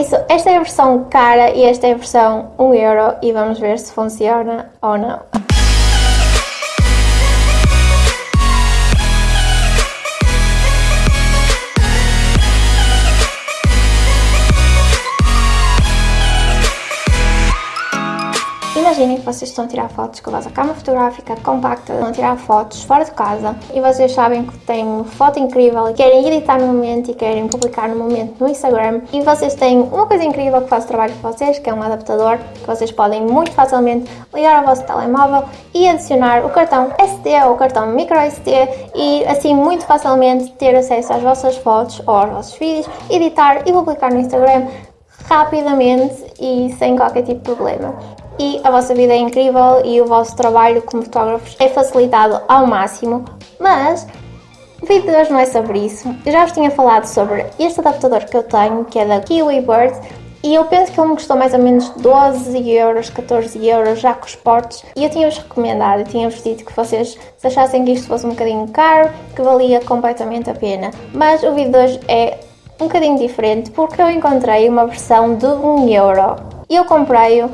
isso, esta é a versão cara e esta é a versão 1 euro e vamos ver se funciona ou não. Imaginem que vocês estão a tirar fotos com a vossa câmera fotográfica compacta, estão a tirar fotos fora de casa e vocês sabem que têm uma foto incrível e querem editar no momento e querem publicar no momento no Instagram e vocês têm uma coisa incrível que faz o trabalho para vocês, que é um adaptador que vocês podem muito facilmente ligar ao vosso telemóvel e adicionar o cartão SD ou o cartão microSD e assim muito facilmente ter acesso às vossas fotos ou aos vossos vídeos, editar e publicar no Instagram rapidamente e sem qualquer tipo de problema e a vossa vida é incrível e o vosso trabalho como fotógrafos é facilitado ao máximo, mas o vídeo de hoje não é sobre isso. Eu já vos tinha falado sobre este adaptador que eu tenho, que é da Kiwi Bird, e eu penso que ele me custou mais ou menos 12 euros, 14 euros, já com os portos. E eu tinha-vos recomendado, eu tinha-vos dito que vocês se achassem que isto fosse um bocadinho caro, que valia completamente a pena. Mas o vídeo de hoje é um bocadinho diferente, porque eu encontrei uma versão de 1 euro. E eu comprei-o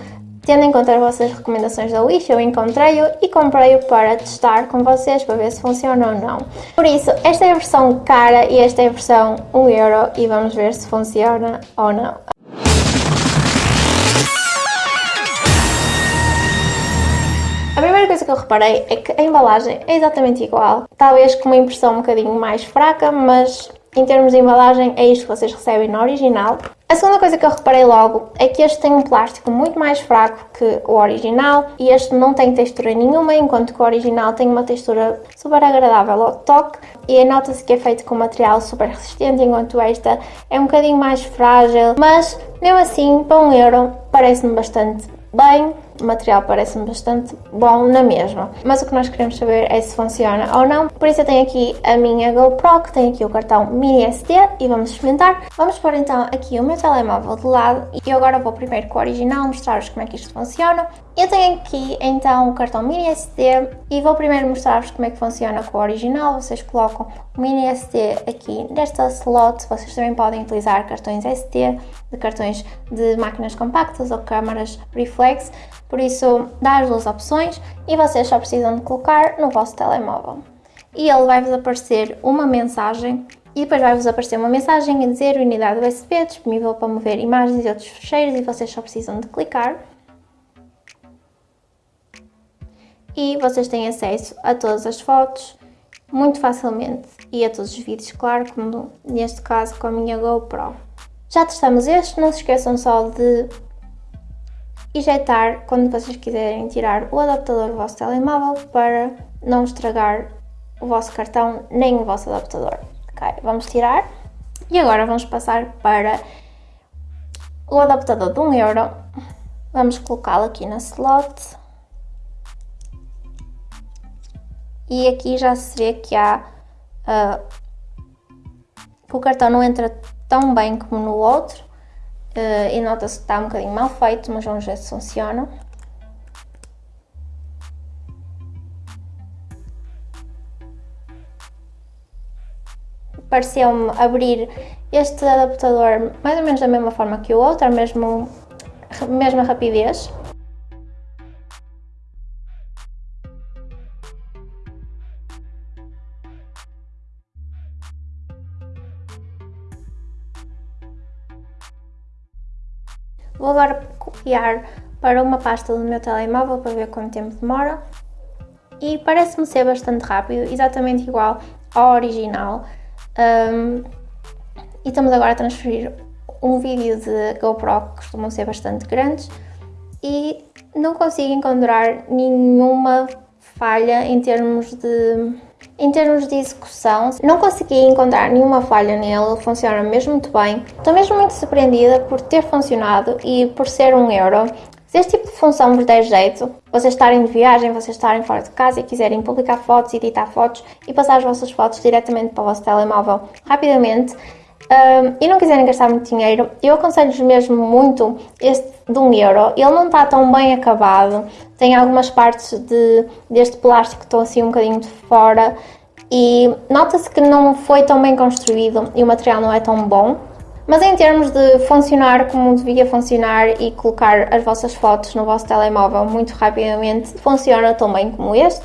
Tendo em conta as vossas recomendações da Wish, eu encontrei-o e comprei-o para testar com vocês, para ver se funciona ou não. Por isso, esta é a versão cara e esta é a versão 1 euro e vamos ver se funciona ou não. A primeira coisa que eu reparei é que a embalagem é exatamente igual, talvez com uma impressão um bocadinho mais fraca, mas em termos de embalagem é isto que vocês recebem no original. A segunda coisa que eu reparei logo é que este tem um plástico muito mais fraco que o original e este não tem textura nenhuma, enquanto que o original tem uma textura super agradável ao toque e nota-se que é feito com material super resistente, enquanto esta é um bocadinho mais frágil, mas mesmo assim, para um euro, parece-me bastante bem, o material parece-me bastante bom na mesma. Mas o que nós queremos saber é se funciona ou não. Por isso eu tenho aqui a minha GoPro, que tem aqui o cartão mini SD e vamos experimentar. Vamos pôr então aqui o meu telemóvel de lado e eu agora vou primeiro com o original mostrar-vos como é que isto funciona. Eu tenho aqui então o cartão mini SD e vou primeiro mostrar-vos como é que funciona com o original. Vocês colocam o mini SD aqui nesta slot. Vocês também podem utilizar cartões SD, de cartões de máquinas compactas ou câmaras reflex. Por isso, dá as duas opções e vocês só precisam de colocar no vosso telemóvel. E ele vai-vos aparecer uma mensagem e depois vai-vos aparecer uma mensagem a dizer unidade USB disponível para mover imagens e outros fecheiros e vocês só precisam de clicar. E vocês têm acesso a todas as fotos muito facilmente e a todos os vídeos, claro, como neste caso com a minha GoPro. Já testamos este, não se esqueçam só de ejetar quando vocês quiserem tirar o adaptador do vosso telemóvel para não estragar o vosso cartão nem o vosso adaptador. Ok, vamos tirar e agora vamos passar para o adaptador de 1 euro. Vamos colocá-lo aqui na slot. E aqui já se vê que há uh, que o cartão não entra tão bem como no outro Uh, e nota-se que está um bocadinho mal feito, mas vamos ver se funciona. Pareceu-me abrir este adaptador mais ou menos da mesma forma que o outro, a mesmo, mesma rapidez. Vou agora copiar para uma pasta do meu telemóvel para ver quanto tempo demora. E parece-me ser bastante rápido, exatamente igual ao original. Um, e estamos agora a transferir um vídeo de GoPro que costumam ser bastante grandes e não consigo encontrar nenhuma falha em termos de em termos de execução, não consegui encontrar nenhuma falha nele, funciona mesmo muito bem. Estou mesmo muito surpreendida por ter funcionado e por ser um euro. Se este tipo de função vos der jeito, vocês estarem de viagem, vocês estarem fora de casa e quiserem publicar fotos, editar fotos e passar as vossas fotos diretamente para o vosso telemóvel rapidamente, um, e não quiserem gastar muito dinheiro, eu aconselho-vos mesmo muito este de 1 um euro. Ele não está tão bem acabado, tem algumas partes de, deste plástico que estão assim um bocadinho de fora e nota-se que não foi tão bem construído e o material não é tão bom. Mas em termos de funcionar como devia funcionar e colocar as vossas fotos no vosso telemóvel muito rapidamente, funciona tão bem como este.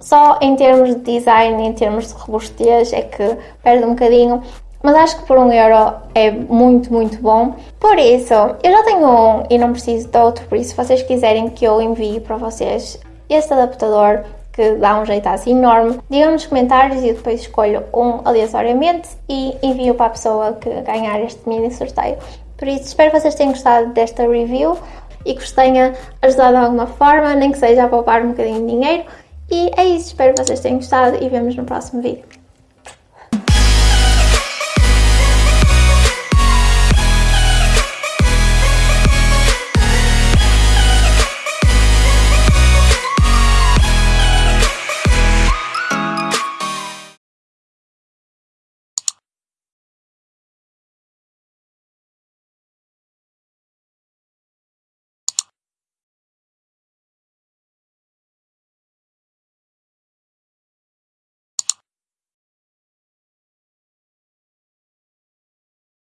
Só em termos de design, em termos de robustez, é que perde um bocadinho. Mas acho que por um euro é muito, muito bom. Por isso, eu já tenho um e não preciso de outro. Por isso, se vocês quiserem que eu envie para vocês este adaptador, que dá um jeito assim enorme. Digam nos comentários e eu depois escolho um aleatoriamente e envio para a pessoa que ganhar este mini sorteio. Por isso, espero que vocês tenham gostado desta review e que vos tenha ajudado de alguma forma, nem que seja a poupar um bocadinho de dinheiro. E é isso, espero que vocês tenham gostado e vemos no próximo vídeo.